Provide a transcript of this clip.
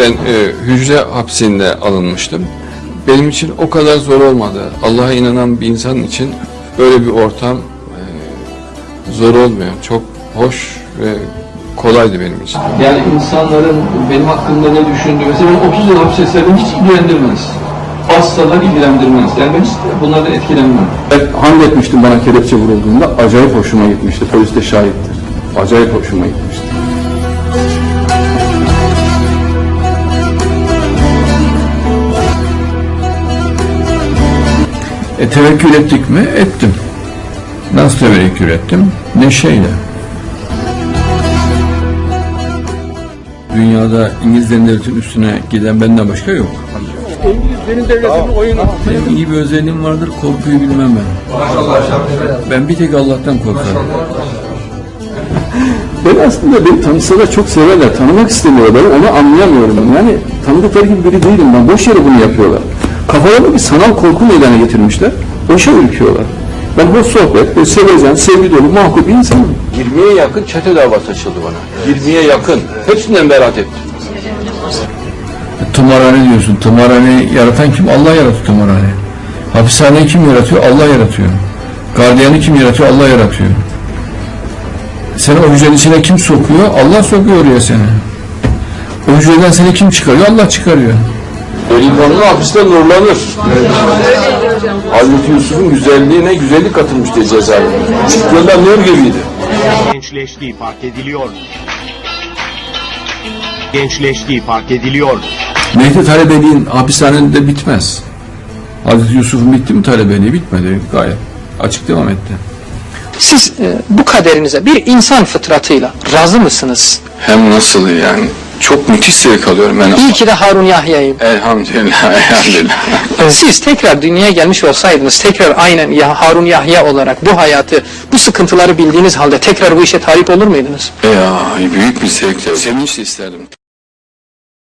Ben e, hücre hapsinde alınmıştım. Benim için o kadar zor olmadı. Allah'a inanan bir insan için böyle bir ortam e, zor olmuyor. Çok hoş ve kolaydı benim için. Yani insanların benim hakkımda ne düşündüğü, mesela ben 30 yıl hapis yasaydım hiç ilgilendirmez. Asla ilgilendirmez. Yani ben hiç bunlardan etkilenmem. Ben hamd etmiştim bana kelepçe vurulduğunda. Acayip hoşuma gitmişti. Polis de şahittir. Acayip hoşuma gitmişti. E tevekkül ettik mi? Ettim. Nasıl tevekkül ettim? Neşeyle. Dünyada İngiliz devletinin üstüne giden benden başka yok. İngilizlerin devletinin oyunu. Benim iyi bir özelliğim vardır, korkuyu bilmem ben. Ben bir tek Allah'tan korkarım. Ben aslında beni tanısalar çok severler. Tanımak istemiyorlar. Onu anlayamıyorum. Yani tanıdıkları gibi biri değilim ben. Boş yere bunu yapıyorlar. Kafalarında bir sanal korku meydana getirmişler. Boşa ürküyorlar. Ben hoş sohbet, ve sevecen, sevgi dolu, makul bir insanım. 20'ye yakın çete davası açıldı bana. 20'ye yakın. Hepsinden beraat ettim. Tımarhane diyorsun. Tımarhaneyi yaratan kim? Allah yarattı tımarhaneyi. Hapishaneyi kim yaratıyor? Allah yaratıyor. Gardiyanı kim yaratıyor? Allah yaratıyor. Seni o hücrenin içine kim sokuyor? Allah sokuyor oraya seni. O hücreden seni kim çıkarıyor? Allah çıkarıyor. Delikanlı hapiste nurlanır. Hazreti Yusuf'un güzelliğine güzellik katılmıştı cezaevine. Çıktığında nur gibiydi. gençleştiği fark ediliyor. Gençleştiği fark ediliyor. Mehdi talebeliğin hapishanede bitmez. Hazreti Yusuf'un bitti mi talebeliği? Bitmedi gayet. Açık devam etti. Siz e, bu kaderinize bir insan fıtratıyla razı mısınız? Hem nasıl yani? Çok müthiş zevk alıyorum ben. İyi ki de Harun Yahya'yım. Elhamdülillah, elhamdülillah. Siz tekrar dünyaya gelmiş olsaydınız, tekrar aynen ya Harun Yahya olarak bu hayatı, bu sıkıntıları bildiğiniz halde tekrar bu işe talip olur muydunuz? ya büyük bir zevkle, sevinçle isterdim.